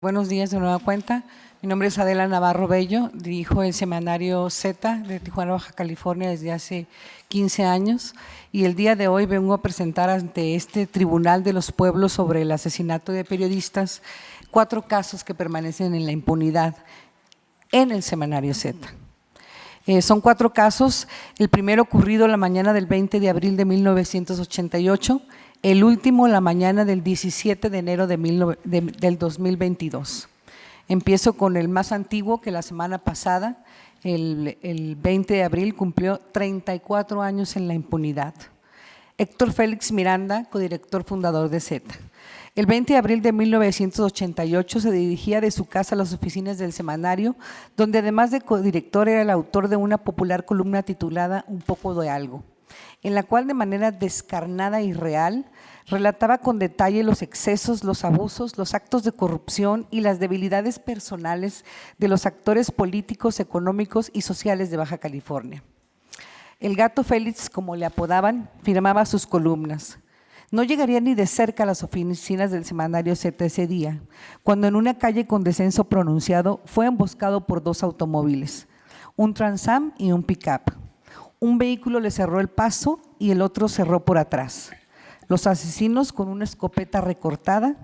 Buenos días de nueva cuenta. Mi nombre es Adela Navarro Bello, dirijo el semanario Z de Tijuana, Baja California desde hace 15 años y el día de hoy vengo a presentar ante este Tribunal de los Pueblos sobre el asesinato de periodistas cuatro casos que permanecen en la impunidad en el semanario Z. Eh, son cuatro casos, el primero ocurrido la mañana del 20 de abril de 1988, el último la mañana del 17 de enero del 2022. Empiezo con el más antiguo que la semana pasada, el, 20 de abril cumplió 34 años en la impunidad. Héctor Félix Miranda, codirector fundador de Z. El 20 de abril de 1988 se dirigía de su casa a las oficinas del semanario, donde además de codirector era el autor de una popular columna titulada Un poco de algo en la cual de manera descarnada y real relataba con detalle los excesos, los abusos, los actos de corrupción y las debilidades personales de los actores políticos, económicos y sociales de Baja California. El gato Félix, como le apodaban, firmaba sus columnas. No llegaría ni de cerca a las oficinas del semanario Z ese día, cuando en una calle con descenso pronunciado fue emboscado por dos automóviles, un Transam y un pickup. Un vehículo le cerró el paso y el otro cerró por atrás. Los asesinos con una escopeta recortada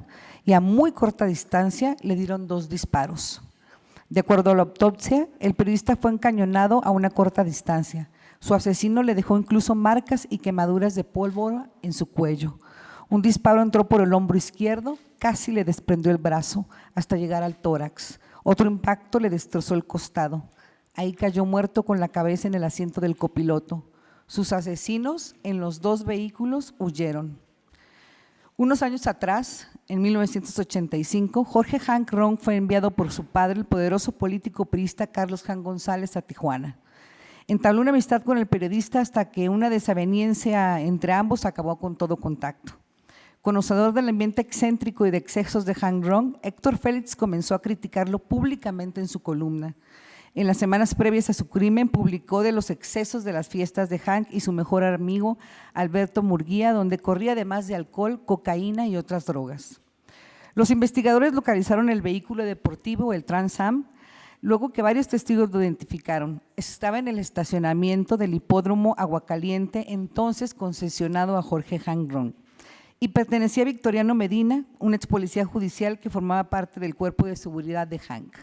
y a muy corta distancia le dieron dos disparos. De acuerdo a la autopsia, el periodista fue encañonado a una corta distancia. Su asesino le dejó incluso marcas y quemaduras de pólvora en su cuello. Un disparo entró por el hombro izquierdo, casi le desprendió el brazo hasta llegar al tórax. Otro impacto le destrozó el costado. Ahí cayó muerto con la cabeza en el asiento del copiloto. Sus asesinos en los dos vehículos huyeron. Unos años atrás, en 1985, Jorge Hank Ron fue enviado por su padre, el poderoso político priista Carlos Jan González, a Tijuana. Entabló una amistad con el periodista hasta que una desaveniencia entre ambos acabó con todo contacto. Conocedor del ambiente excéntrico y de excesos de Hank Ron, Héctor Félix comenzó a criticarlo públicamente en su columna. En las semanas previas a su crimen publicó de los excesos de las fiestas de Hank y su mejor amigo Alberto Murguía, donde corría además de alcohol, cocaína y otras drogas. Los investigadores localizaron el vehículo deportivo, el Transam, luego que varios testigos lo identificaron. Estaba en el estacionamiento del hipódromo Aguacaliente, entonces concesionado a Jorge Hank Ron y pertenecía a Victoriano Medina, un ex policía judicial que formaba parte del cuerpo de seguridad de Hank.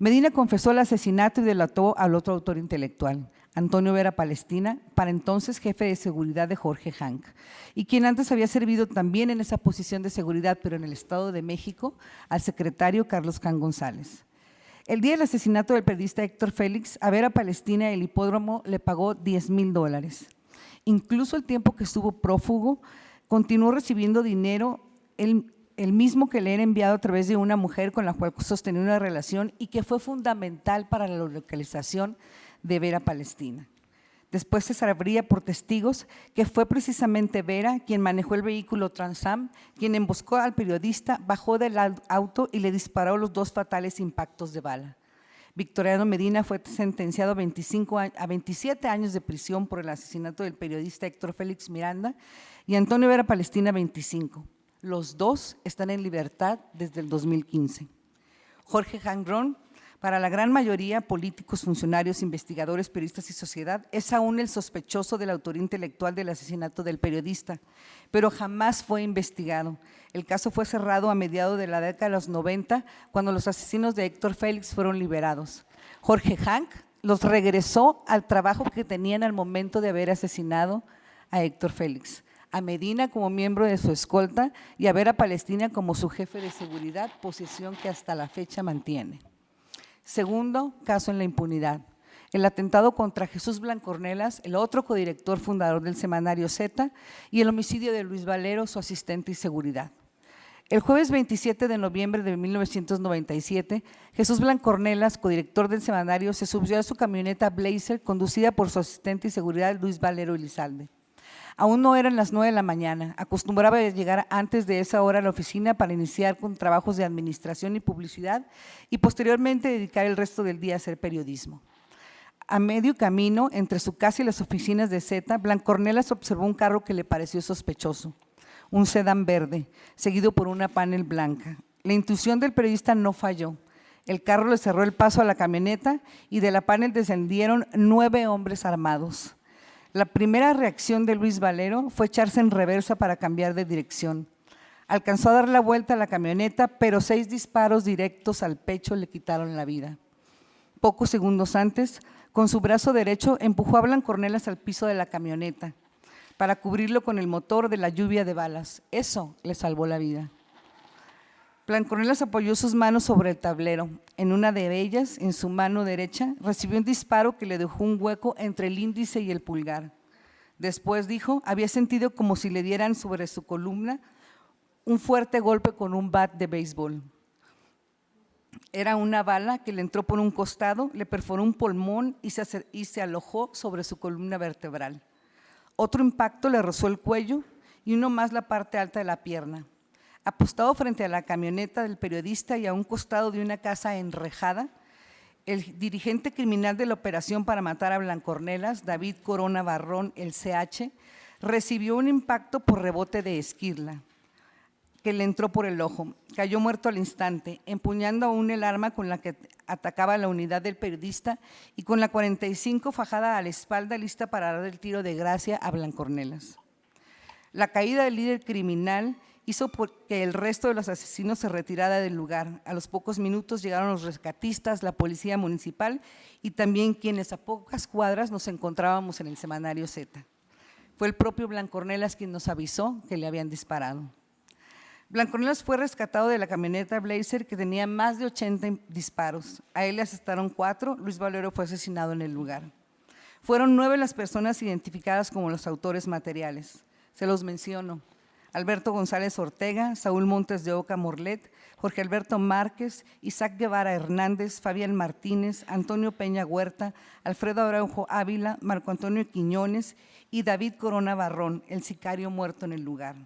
Medina confesó el asesinato y delató al otro autor intelectual, Antonio Vera Palestina, para entonces jefe de seguridad de Jorge Hank, y quien antes había servido también en esa posición de seguridad, pero en el Estado de México, al secretario Carlos Can González. El día del asesinato del periodista Héctor Félix, a Vera Palestina el hipódromo le pagó 10 mil dólares. Incluso el tiempo que estuvo prófugo, continuó recibiendo dinero, el mismo que le era enviado a través de una mujer con la cual sostenía una relación y que fue fundamental para la localización de Vera Palestina. Después se sabría por testigos que fue precisamente Vera quien manejó el vehículo Transam, quien emboscó al periodista, bajó del auto y le disparó los dos fatales impactos de bala. Victoriano Medina fue sentenciado a, 25, a 27 años de prisión por el asesinato del periodista Héctor Félix Miranda y Antonio Vera Palestina 25. Los dos están en libertad desde el 2015. Jorge Hangron, para la gran mayoría políticos, funcionarios, investigadores, periodistas y sociedad, es aún el sospechoso de la autoría intelectual del asesinato del periodista, pero jamás fue investigado. El caso fue cerrado a mediados de la década de los 90, cuando los asesinos de Héctor Félix fueron liberados. Jorge Hank los regresó al trabajo que tenían al momento de haber asesinado a Héctor Félix a Medina como miembro de su escolta y a ver a Palestina como su jefe de seguridad, posición que hasta la fecha mantiene. Segundo caso en la impunidad, el atentado contra Jesús Blancornelas, el otro codirector fundador del semanario Z, y el homicidio de Luis Valero, su asistente y seguridad. El jueves 27 de noviembre de 1997, Jesús Blancornelas, codirector del semanario, se subió a su camioneta Blazer conducida por su asistente y seguridad Luis Valero Elizalde. Aún no eran las nueve de la mañana, acostumbraba llegar antes de esa hora a la oficina para iniciar con trabajos de administración y publicidad y posteriormente dedicar el resto del día a hacer periodismo. A medio camino, entre su casa y las oficinas de Z, Blancornelas observó un carro que le pareció sospechoso, un sedán verde, seguido por una panel blanca. La intuición del periodista no falló. El carro le cerró el paso a la camioneta y de la panel descendieron nueve hombres armados. La primera reacción de Luis Valero fue echarse en reversa para cambiar de dirección. Alcanzó a dar la vuelta a la camioneta, pero seis disparos directos al pecho le quitaron la vida. Pocos segundos antes, con su brazo derecho empujó a Blancornelas al piso de la camioneta para cubrirlo con el motor de la lluvia de balas. Eso le salvó la vida. Blancornelas apoyó sus manos sobre el tablero. En una de ellas, en su mano derecha, recibió un disparo que le dejó un hueco entre el índice y el pulgar. Después dijo, había sentido como si le dieran sobre su columna un fuerte golpe con un bat de béisbol. Era una bala que le entró por un costado, le perforó un pulmón y se, y se alojó sobre su columna vertebral. Otro impacto le rozó el cuello y uno más la parte alta de la pierna. Apostado frente a la camioneta del periodista y a un costado de una casa enrejada, el dirigente criminal de la operación para matar a Blancornelas, David Corona Barrón, el CH, recibió un impacto por rebote de esquirla que le entró por el ojo. Cayó muerto al instante, empuñando aún el arma con la que atacaba la unidad del periodista y con la 45 fajada a la espalda lista para dar el tiro de gracia a Blancornelas. La caída del líder criminal hizo que el resto de los asesinos se retirara del lugar. A los pocos minutos llegaron los rescatistas, la policía municipal y también quienes a pocas cuadras nos encontrábamos en el semanario Z. Fue el propio Blancornelas quien nos avisó que le habían disparado. Blancornelas fue rescatado de la camioneta Blazer que tenía más de 80 disparos. A él le asestaron cuatro, Luis Valero fue asesinado en el lugar. Fueron nueve las personas identificadas como los autores materiales. Se los menciono. Alberto González Ortega, Saúl Montes de Oca Morlet, Jorge Alberto Márquez, Isaac Guevara Hernández, Fabián Martínez, Antonio Peña Huerta, Alfredo Araujo Ávila, Marco Antonio Quiñones y David Corona Barrón, el sicario muerto en el lugar.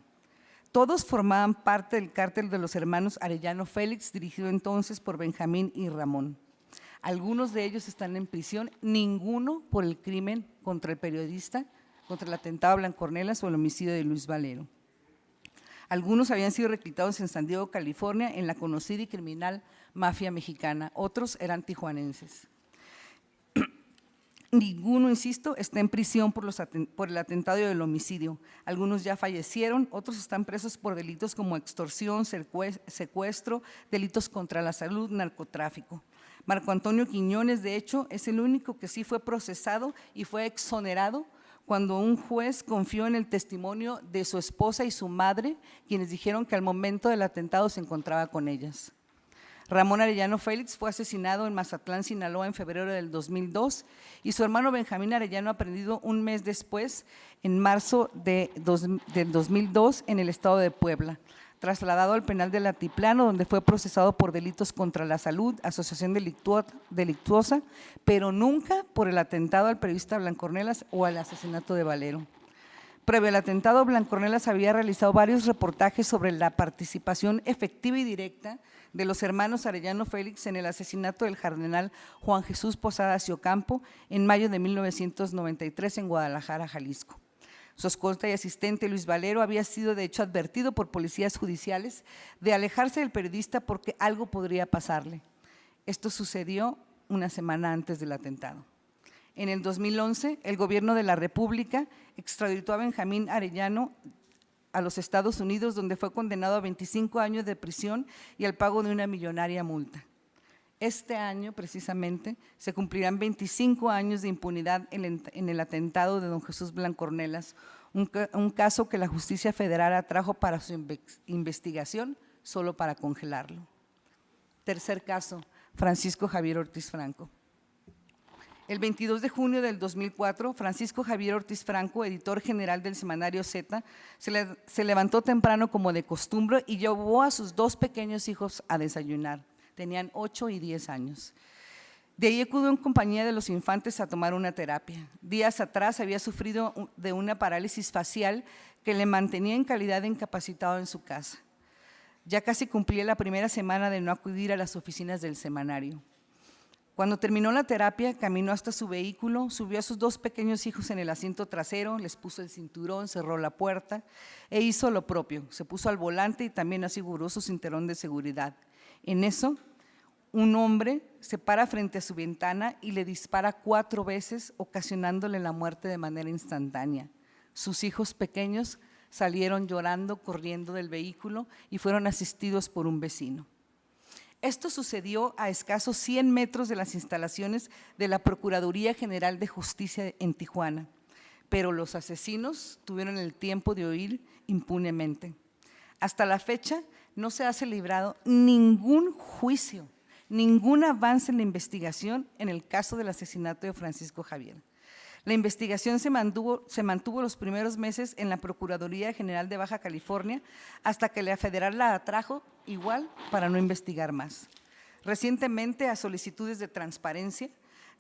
Todos formaban parte del cártel de los hermanos Arellano Félix, dirigido entonces por Benjamín y Ramón. Algunos de ellos están en prisión, ninguno por el crimen contra el periodista, contra el atentado a Blancornelas o el homicidio de Luis Valero. Algunos habían sido reclutados en San Diego, California, en la conocida y criminal mafia mexicana. Otros eran tijuanenses. Ninguno, insisto, está en prisión por, el atentado y el homicidio. Algunos ya fallecieron, otros están presos por delitos como extorsión, secuestro, delitos contra la salud, narcotráfico. Marco Antonio Quiñones, de hecho, es el único que sí fue procesado y fue exonerado cuando un juez confió en el testimonio de su esposa y su madre, quienes dijeron que al momento del atentado se encontraba con ellas. Ramón Arellano Félix fue asesinado en Mazatlán, Sinaloa, en febrero del 2002 y su hermano Benjamín Arellano aprendido un mes después, en marzo de del 2002, en el estado de Puebla trasladado al penal del Altiplano, donde fue procesado por delitos contra la salud, asociación delictuosa, pero nunca por el atentado al periodista Blancornelas o al asesinato de Valero. Previo al atentado, Blancornelas había realizado varios reportajes sobre la participación efectiva y directa de los hermanos Arellano Félix en el asesinato del cardenal Juan Jesús Posadas y Ocampo en mayo de 1993 en Guadalajara, Jalisco. Su escolta y asistente Luis Valero había sido de hecho advertido por policías judiciales de alejarse del periodista porque algo podría pasarle. Esto sucedió una semana antes del atentado. En el 2011, el gobierno de la República extraditó a Benjamín Arellano a los Estados Unidos, donde fue condenado a 25 años de prisión y al pago de una millonaria multa. Este año, precisamente, se cumplirán 25 años de impunidad en el atentado de don Jesús Blancornelas, un, caso que la justicia federal atrajo para su investigación solo para congelarlo. Tercer caso, Francisco Javier Ortiz Franco. El 22 de junio del 2004, Francisco Javier Ortiz Franco, editor general del semanario Z, se, levantó temprano como de costumbre y llevó a sus dos pequeños hijos a desayunar tenían 8 y 10 años. De ahí acudió en compañía de los infantes a tomar una terapia. Días atrás había sufrido de una parálisis facial que le mantenía en calidad de incapacitado en su casa. Ya casi cumplía la primera semana de no acudir a las oficinas del semanario. Cuando terminó la terapia, caminó hasta su vehículo, subió a sus dos pequeños hijos en el asiento trasero, les puso el cinturón, cerró la puerta e hizo lo propio. Se puso al volante y también aseguró su cinturón de seguridad. En eso, un hombre se para frente a su ventana y le dispara cuatro veces, ocasionándole la muerte de manera instantánea. Sus hijos pequeños salieron llorando, corriendo del vehículo y fueron asistidos por un vecino. Esto sucedió a escasos 100 metros de las instalaciones de la Procuraduría General de Justicia en Tijuana, pero los asesinos tuvieron el tiempo de huir impunemente. Hasta la fecha no se ha celebrado ningún juicio, ningún avance en la investigación en el caso del asesinato de Francisco Javier. La investigación se mantuvo, los primeros meses en la Procuraduría General de Baja California hasta que la federal la atrajo igual para no investigar más. Recientemente, a solicitudes de transparencia,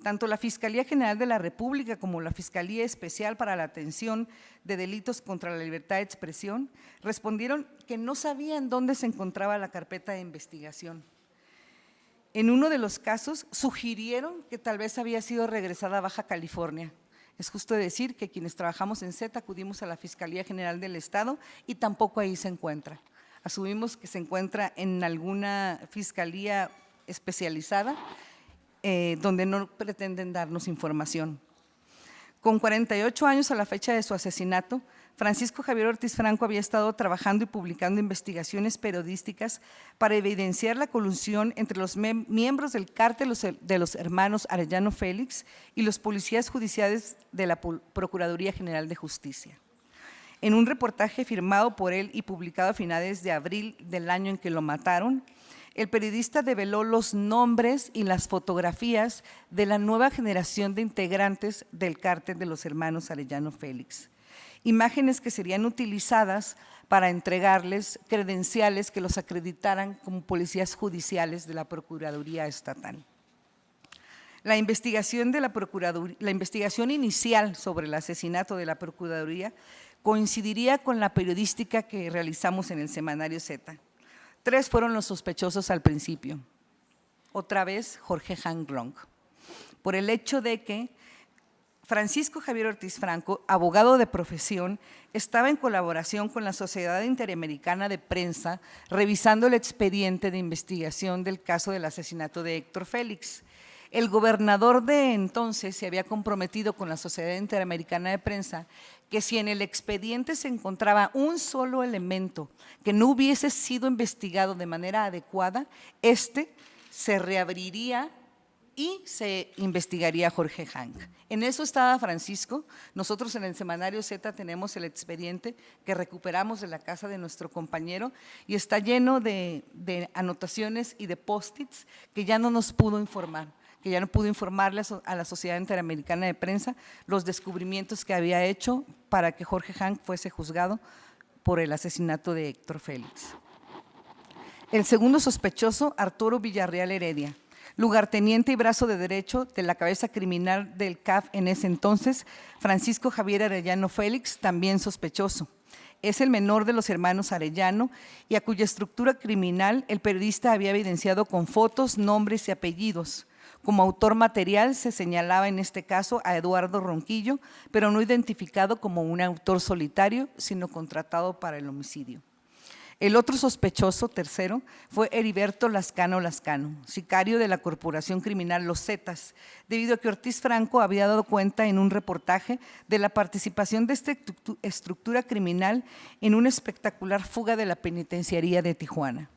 tanto la Fiscalía General de la República como la Fiscalía Especial para la Atención de Delitos contra la Libertad de Expresión respondieron que no sabían dónde se encontraba la carpeta de investigación. En uno de los casos sugirieron que tal vez había sido regresada a Baja California, es justo decir que quienes trabajamos en Z acudimos a la Fiscalía General del Estado y tampoco ahí se encuentra. Asumimos que se encuentra en alguna fiscalía especializada eh, donde no pretenden darnos información. Con 48 años a la fecha de su asesinato, Francisco Javier Ortiz Franco había estado trabajando y publicando investigaciones periodísticas para evidenciar la colusión entre los miembros del cártel de los hermanos Arellano Félix y los policías judiciales de la Procuraduría General de Justicia. En un reportaje firmado por él y publicado a finales de abril del año en que lo mataron, el periodista develó los nombres y las fotografías de la nueva generación de integrantes del cártel de los hermanos Arellano Félix imágenes que serían utilizadas para entregarles credenciales que los acreditaran como policías judiciales de la Procuraduría Estatal. La investigación, de la, la investigación inicial sobre el asesinato de la Procuraduría coincidiría con la periodística que realizamos en el semanario Z. Tres fueron los sospechosos al principio. Otra vez, Jorge Han Gronk, por el hecho de que Francisco Javier Ortiz Franco, abogado de profesión, estaba en colaboración con la Sociedad Interamericana de Prensa revisando el expediente de investigación del caso del asesinato de Héctor Félix. El gobernador de entonces se había comprometido con la Sociedad Interamericana de Prensa que si en el expediente se encontraba un solo elemento que no hubiese sido investigado de manera adecuada, este se reabriría y se investigaría Jorge Hank. En eso estaba Francisco. Nosotros en el semanario Z tenemos el expediente que recuperamos de la casa de nuestro compañero y está lleno de, anotaciones y de post-its que ya no nos pudo informar que ya no pudo informarle a la Sociedad Interamericana de Prensa los descubrimientos que había hecho para que Jorge Hank fuese juzgado por el asesinato de Héctor Félix. El segundo sospechoso, Arturo Villarreal Heredia, lugarteniente y brazo de derecho de la cabeza criminal del CAF en ese entonces, Francisco Javier Arellano Félix, también sospechoso. Es el menor de los hermanos Arellano y a cuya estructura criminal el periodista había evidenciado con fotos, nombres y apellidos. Como autor material se señalaba en este caso a Eduardo Ronquillo, pero no identificado como un autor solitario, sino contratado para el homicidio. El otro sospechoso, tercero, fue Heriberto Lascano Lascano, sicario de la Corporación Criminal Los Zetas, debido a que Ortiz Franco había dado cuenta en un reportaje de la participación de esta estructura criminal en una espectacular fuga de la penitenciaría de Tijuana.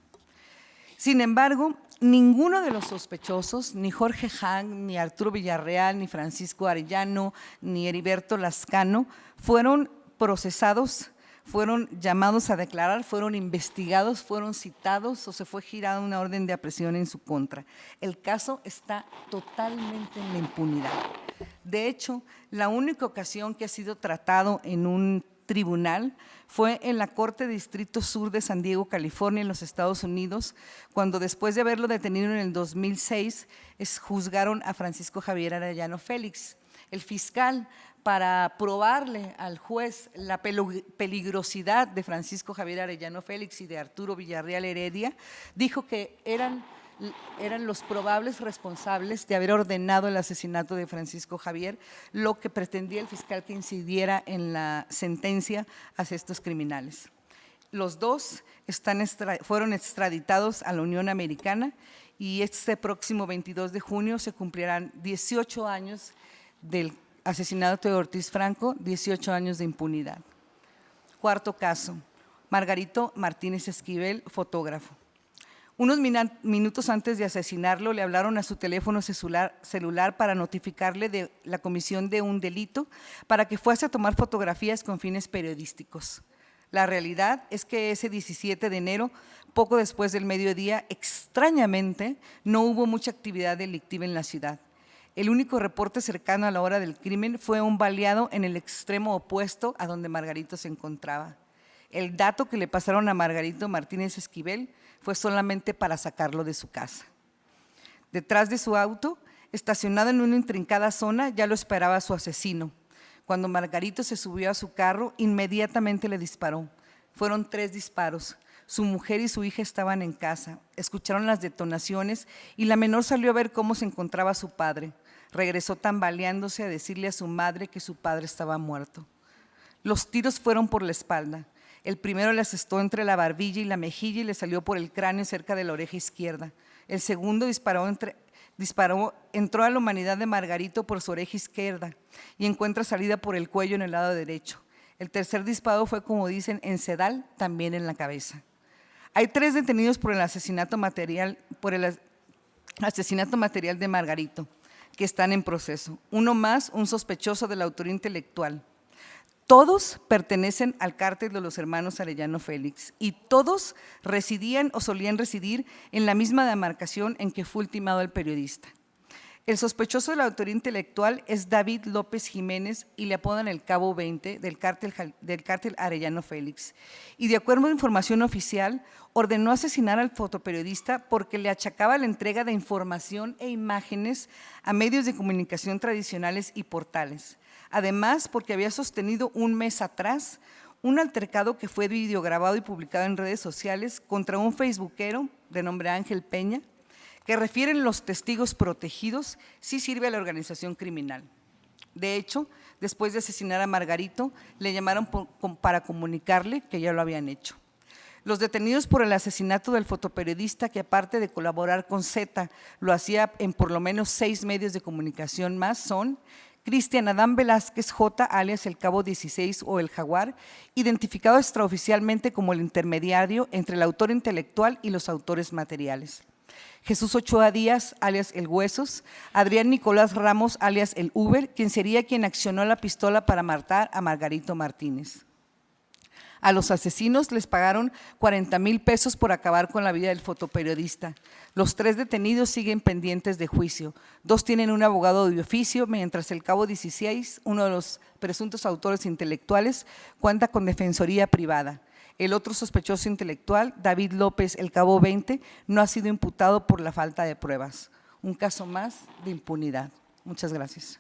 Sin embargo, ninguno de los sospechosos, ni Jorge Hang, ni Arturo Villarreal, ni Francisco Arellano, ni Heriberto Lascano, fueron procesados fueron llamados a declarar, fueron investigados, fueron citados o se fue girada una orden de aprehensión en su contra. El caso está totalmente en la impunidad. De hecho, la única ocasión que ha sido tratado en un tribunal fue en la Corte Distrito Sur de San Diego, California, en los Estados Unidos, cuando después de haberlo detenido en el 2006, juzgaron a Francisco Javier Arellano Félix. El fiscal para probarle al juez la peligrosidad de Francisco Javier Arellano Félix y de Arturo Villarreal Heredia, dijo que eran eran los probables responsables de haber ordenado el asesinato de Francisco Javier, lo que pretendía el fiscal que incidiera en la sentencia hacia estos criminales. Los dos fueron extraditados a la Unión Americana y este próximo 22 de junio se cumplirán 18 años del asesinato de Ortiz Franco, 18 años de impunidad. Cuarto caso, Margarito Martínez Esquivel, fotógrafo. Unos minutos antes de asesinarlo, le hablaron a su teléfono celular, para notificarle de la comisión de un delito para que fuese a tomar fotografías con fines periodísticos. La realidad es que ese 17 de enero, poco después del mediodía, extrañamente, no hubo mucha actividad delictiva en la ciudad. El único reporte cercano a la hora del crimen fue un baleado en el extremo opuesto a donde Margarito se encontraba. El dato que le pasaron a Margarito Martínez Esquivel fue solamente para sacarlo de su casa. Detrás de su auto, estacionado en una intrincada zona, ya lo esperaba su asesino. Cuando Margarito se subió a su carro, inmediatamente le disparó. Fueron tres disparos. Su mujer y su hija estaban en casa, escucharon las detonaciones y la menor salió a ver cómo se encontraba su padre. Regresó tambaleándose a decirle a su madre que su padre estaba muerto. Los tiros fueron por la espalda. El primero le asestó entre la barbilla y la mejilla y le salió por el cráneo cerca de la oreja izquierda. El segundo disparó entró a la humanidad de Margarito por su oreja izquierda y encuentra salida por el cuello en el lado derecho. El tercer disparo fue, como dicen, en sedal, también en la cabeza. Hay tres detenidos por el asesinato material, por el asesinato material de Margarito, que están en proceso. Uno más, un sospechoso de la autoría intelectual. Todos pertenecen al cártel de los hermanos Arellano Félix y todos residían o solían residir en la misma demarcación en que fue ultimado el periodista. El sospechoso de la autoría intelectual es David López Jiménez y le apodan el Cabo 20 del cártel, del cártel Arellano Félix. Y de acuerdo a información oficial, ordenó asesinar al fotoperiodista porque le achacaba la entrega de información e imágenes a medios de comunicación tradicionales y portales Además, porque había sostenido un mes atrás un altercado que fue videograbado y publicado en redes sociales contra un facebookero de nombre Ángel Peña, que refieren los testigos protegidos, sí sirve a la organización criminal. De hecho, después de asesinar a Margarito, le llamaron para comunicarle que ya lo habían hecho. Los detenidos por el asesinato del fotoperiodista, que aparte de colaborar con Z, lo hacía en por lo menos seis medios de comunicación más, son Cristian Adán Velázquez J, alias el Cabo 16 o el Jaguar, identificado extraoficialmente como el intermediario entre el autor intelectual y los autores materiales. Jesús Ochoa Díaz, alias El Huesos, Adrián Nicolás Ramos, alias El Uber, quien sería quien accionó la pistola para matar a Margarito Martínez. A los asesinos les pagaron 40 mil pesos por acabar con la vida del fotoperiodista. Los tres detenidos siguen pendientes de juicio. Dos tienen un abogado de oficio, mientras el cabo 16, uno de los presuntos autores intelectuales, cuenta con defensoría privada. El otro sospechoso intelectual, David López, el cabo 20, no ha sido imputado por la falta de pruebas. Un caso más de impunidad. Muchas gracias.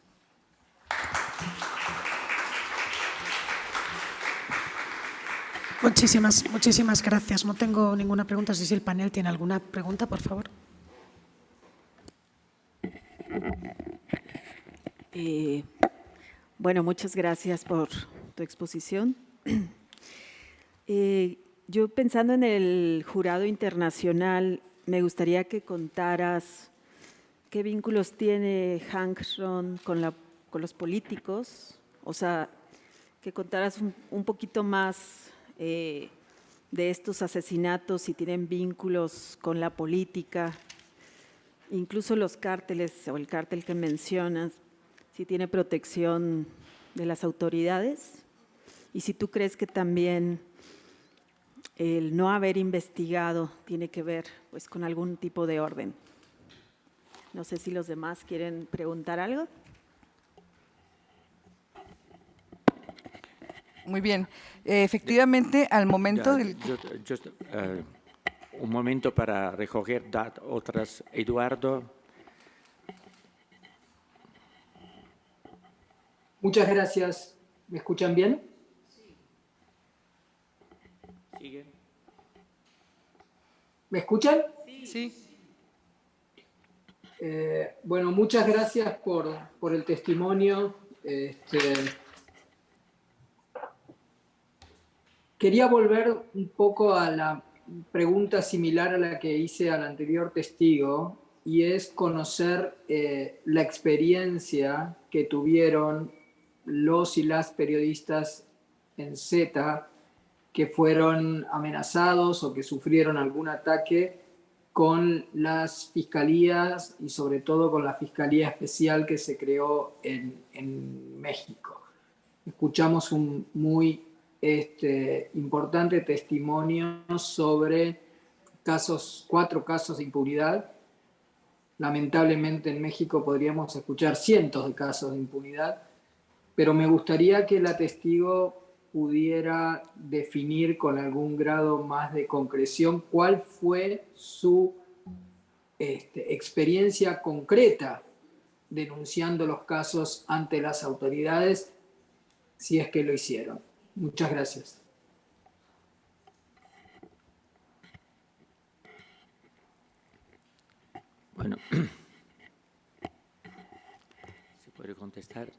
Muchísimas, muchísimas gracias. No tengo ninguna pregunta. Si el panel tiene alguna pregunta, por favor. Eh, bueno, muchas gracias por tu exposición. Eh, yo pensando en el jurado internacional, me gustaría que contaras qué vínculos tiene Hank Ron con, la, con los políticos, o sea, que contaras un poquito más eh, de estos asesinatos, si tienen vínculos con la política, incluso los cárteles o el cártel que mencionas, si tiene protección de las autoridades y si tú crees que también el no haber investigado tiene que ver pues, con algún tipo de orden. No sé si los demás quieren preguntar algo. Muy bien. Efectivamente, al momento del... Eh, un momento para recoger otras. Eduardo. Muchas gracias. ¿Me escuchan bien? Sigue. ¿Me escuchan? Sí. Eh, bueno, muchas gracias por, por el testimonio. Este, quería volver un poco a la pregunta similar a la que hice al anterior testigo, y es conocer eh, la experiencia que tuvieron los y las periodistas en Z que fueron amenazados o que sufrieron algún ataque con las fiscalías y sobre todo con la Fiscalía Especial que se creó en, en México. Escuchamos un muy este, importante testimonio sobre casos, cuatro casos de impunidad. Lamentablemente en México podríamos escuchar cientos de casos de impunidad, pero me gustaría que la testigo pudiera definir con algún grado más de concreción cuál fue su este, experiencia concreta denunciando los casos ante las autoridades, si es que lo hicieron. Muchas gracias. Bueno, ¿se puede contestar?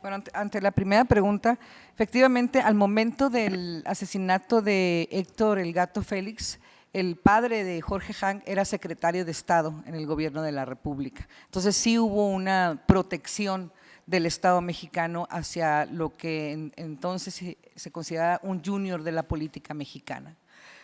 Bueno, ante, la primera pregunta, efectivamente, al momento del asesinato de Héctor El Gato Félix, el padre de Jorge Hank era secretario de Estado en el gobierno de la República. Entonces sí hubo una protección del Estado mexicano hacia lo que entonces se, consideraba un junior de la política mexicana.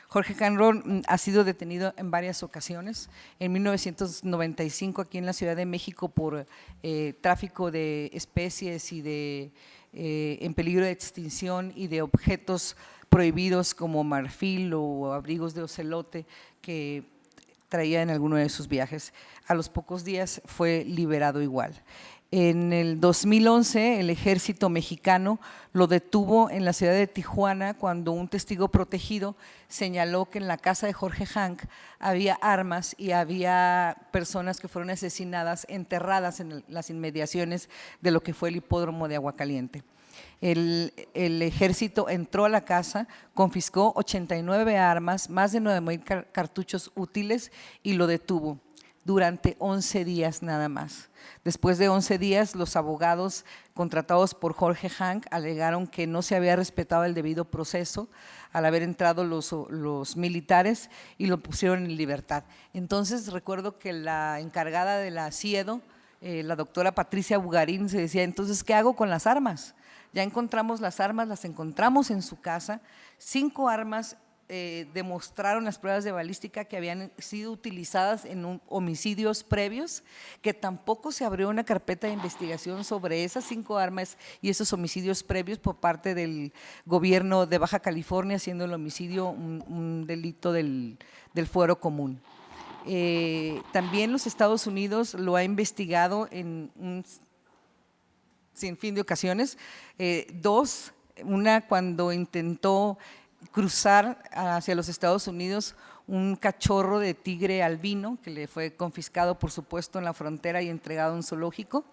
Jorge Canron mm, ha sido detenido en varias ocasiones. En 1995 aquí en la Ciudad de México por eh, tráfico de especies y de eh, en peligro de extinción y de objetos prohibidos como marfil o abrigos de ocelote que traía en alguno de sus viajes. A los pocos días fue liberado igual. En el 2011 el ejército mexicano lo detuvo en la ciudad de Tijuana cuando un testigo protegido señaló que en la casa de Jorge Hank había armas y había personas que fueron asesinadas, enterradas en las inmediaciones de lo que fue el hipódromo de Aguacaliente. El, el, ejército entró a la casa, confiscó 89 armas, más de 9 mil cartuchos útiles y lo detuvo durante 11 días nada más. Después de 11 días, los abogados contratados por Jorge Hank alegaron que no se había respetado el debido proceso al haber entrado los, militares y lo pusieron en libertad. Entonces recuerdo que la encargada de la CIEDO, eh, la doctora Patricia Bugarín, se decía, entonces, ¿qué hago con las armas? Ya encontramos las armas, las encontramos en su casa, cinco armas eh, demostraron las pruebas de balística que habían sido utilizadas en homicidios previos, que tampoco se abrió una carpeta de investigación sobre esas cinco armas y esos homicidios previos por parte del gobierno de Baja California, siendo el homicidio un, delito del, fuero común. Eh, también los Estados Unidos lo ha investigado en un sinfín de ocasiones, eh, dos, una cuando intentó cruzar hacia los Estados Unidos un cachorro de tigre albino que le fue confiscado, por supuesto, en la frontera y entregado a un zoológico.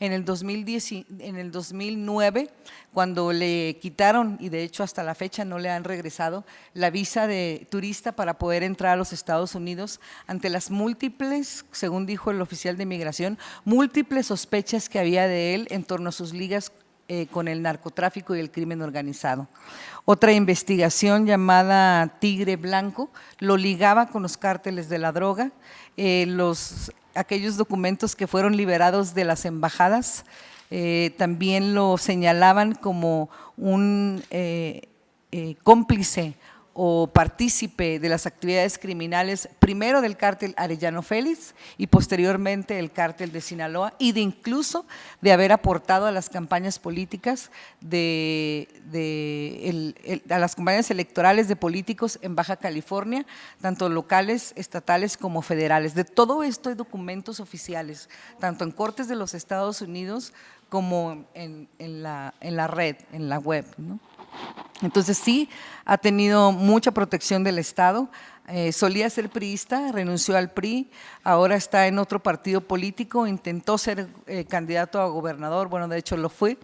En el, 2010, en el 2009, cuando le quitaron, y de hecho hasta la fecha no le han regresado, la visa de turista para poder entrar a los Estados Unidos ante las múltiples, según dijo el oficial de migración, múltiples sospechas que había de él en torno a sus ligas eh, con el narcotráfico y el crimen organizado. Otra investigación llamada Tigre Blanco lo ligaba con los cárteles de la droga, eh, los, aquellos documentos que fueron liberados de las embajadas eh, también lo señalaban como un cómplice o partícipe de las actividades criminales, primero del cártel Arellano Félix y posteriormente el cártel de Sinaloa y de incluso de haber aportado a las campañas políticas de, a las campañas electorales de políticos en Baja California, tanto locales, estatales como federales. De todo esto hay documentos oficiales, tanto en cortes de los Estados Unidos como en, la, en la red, en la web. ¿no? Entonces sí, ha tenido mucha protección del Estado. Eh, solía ser priista, renunció al PRI, ahora está en otro partido político, intentó ser eh, candidato a gobernador, bueno, de hecho lo fue,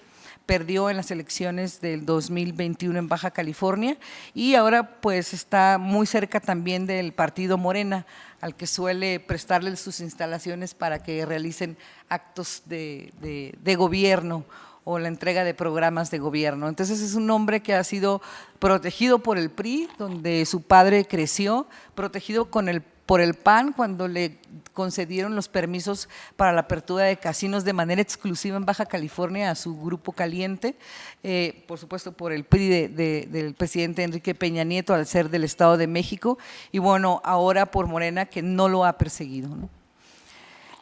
perdió en las elecciones del 2021 en Baja California y ahora pues está muy cerca también del partido Morena, al que suele prestarle sus instalaciones para que realicen actos de, de gobierno o la entrega de programas de gobierno. Entonces es un hombre que ha sido protegido por el PRI, donde su padre creció, protegido con el por el PAN cuando le concedieron los permisos para la apertura de casinos de manera exclusiva en Baja California a su grupo caliente, eh, por supuesto por el PRI del presidente Enrique Peña Nieto al ser del Estado de México y bueno, ahora por Morena que no lo ha perseguido.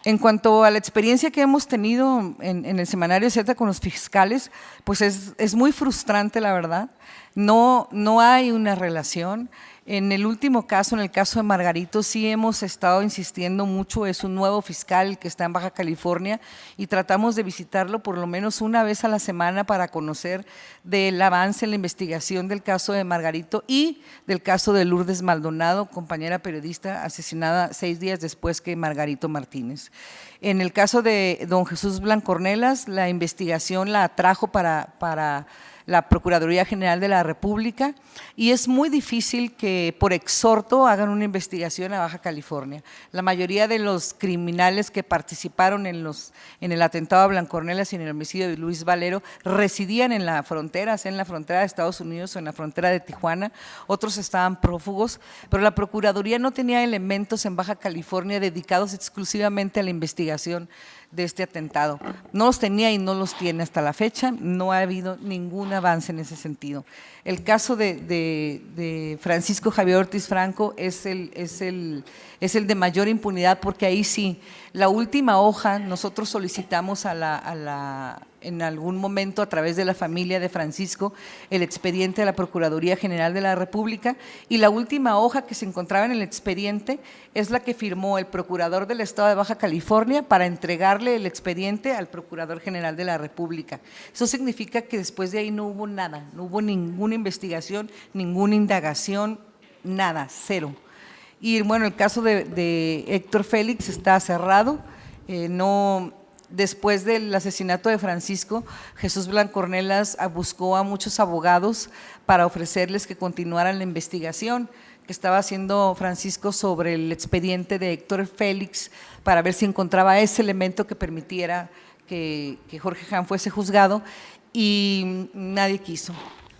En cuanto a la experiencia que hemos tenido en, el semanario Z con los fiscales, pues es, es muy frustrante la verdad, no, no hay una relación, en el último caso, en el caso de Margarito, sí hemos estado insistiendo mucho, es un nuevo fiscal que está en Baja California y tratamos de visitarlo por lo menos una vez a la semana para conocer del avance en la investigación del caso de Margarito y del caso de Lourdes Maldonado, compañera periodista asesinada seis días después que Margarito Martínez. En el caso de don Jesús Blancornelas, la investigación la atrajo para, para la Procuraduría General de la República y es muy difícil que por exhorto hagan una investigación a Baja California. La mayoría de los criminales que participaron en, los, en el atentado a Blancornelas y en el homicidio de Luis Valero residían en la frontera, en la frontera de Estados Unidos o en la frontera de Tijuana, otros estaban prófugos, pero la Procuraduría no tenía elementos en Baja California dedicados exclusivamente a la investigación de este atentado. No los tenía y no los tiene hasta la fecha, no ha habido ningún avance en ese sentido. El caso de, Francisco Javier Ortiz Franco es el, es, el, es el de mayor impunidad porque ahí sí, la última hoja nosotros solicitamos a la, a la en algún momento a través de la familia de Francisco el expediente de la Procuraduría General de la República y la última hoja que se encontraba en el expediente es la que firmó el Procurador del Estado de Baja California para entregarle el expediente al Procurador General de la República. Eso significa que después de ahí no hubo nada, no hubo ninguna investigación, ninguna indagación, nada, cero. Y bueno, el caso de, Héctor Félix está cerrado, eh, no después del asesinato de Francisco, Jesús Blancornelas buscó a muchos abogados para ofrecerles que continuaran la investigación que estaba haciendo Francisco sobre el expediente de Héctor Félix para ver si encontraba ese elemento que permitiera que, Jorge Han fuese juzgado y nadie quiso.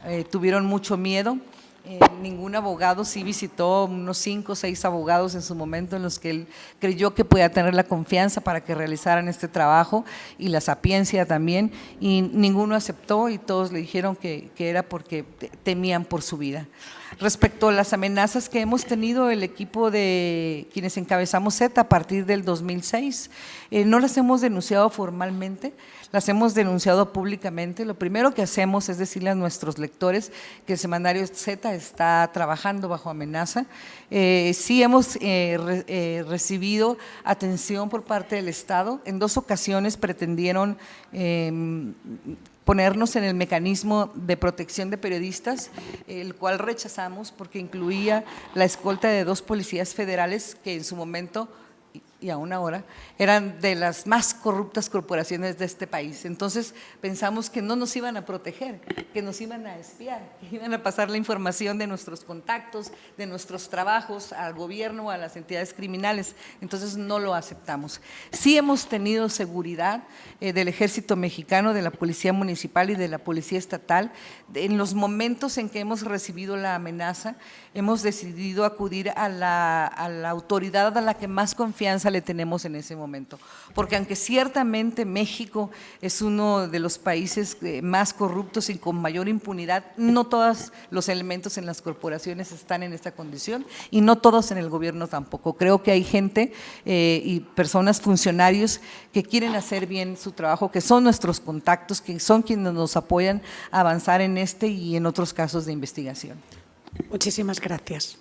Eh, tuvieron mucho miedo eh, ningún abogado, sí visitó unos cinco o seis abogados en su momento en los que él creyó que podía tener la confianza para que realizaran este trabajo y la sapiencia también, y ninguno aceptó y todos le dijeron que, que era porque temían por su vida. Respecto a las amenazas que hemos tenido el equipo de quienes encabezamos Z a partir del 2006, eh, no las hemos denunciado formalmente, las hemos denunciado públicamente. Lo primero que hacemos es decirle a nuestros lectores que el semanario Z está trabajando bajo amenaza. Eh, sí hemos eh, recibido atención por parte del Estado. En dos ocasiones pretendieron em, ponernos en el mecanismo de protección de periodistas, el cual rechazamos porque incluía la escolta de dos policías federales que en su momento y aún ahora, eran de las más corruptas corporaciones de este país. Entonces pensamos que no nos iban a proteger, que nos iban a espiar, que iban a pasar la información de nuestros contactos, de nuestros trabajos al gobierno a las entidades criminales. Entonces no lo aceptamos. Sí hemos tenido seguridad eh, del ejército mexicano, de la policía municipal y de la policía estatal. En los momentos en que hemos recibido la amenaza, hemos decidido acudir a la, a la autoridad a la que más confianza le tenemos en ese momento. Porque aunque ciertamente México es uno de los países eh, más corruptos y con mayor impunidad, no todos los elementos en las corporaciones están en esta condición y no todos en el gobierno tampoco. Creo que hay gente eh, y personas, funcionarios que quieren hacer bien su trabajo, que son nuestros contactos, que son quienes nos apoyan a avanzar en este y en otros casos de investigación. Muchísimas gracias.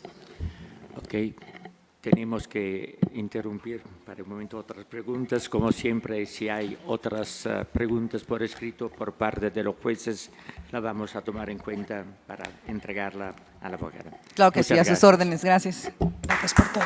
Okay tenemos que interrumpir para un momento otras preguntas. Como siempre, si hay otras eh, preguntas por escrito por parte de los jueces, la vamos a tomar en cuenta para entregarla a la abogada. Claro que sí, a sus órdenes. Gracias. Gracias por todo.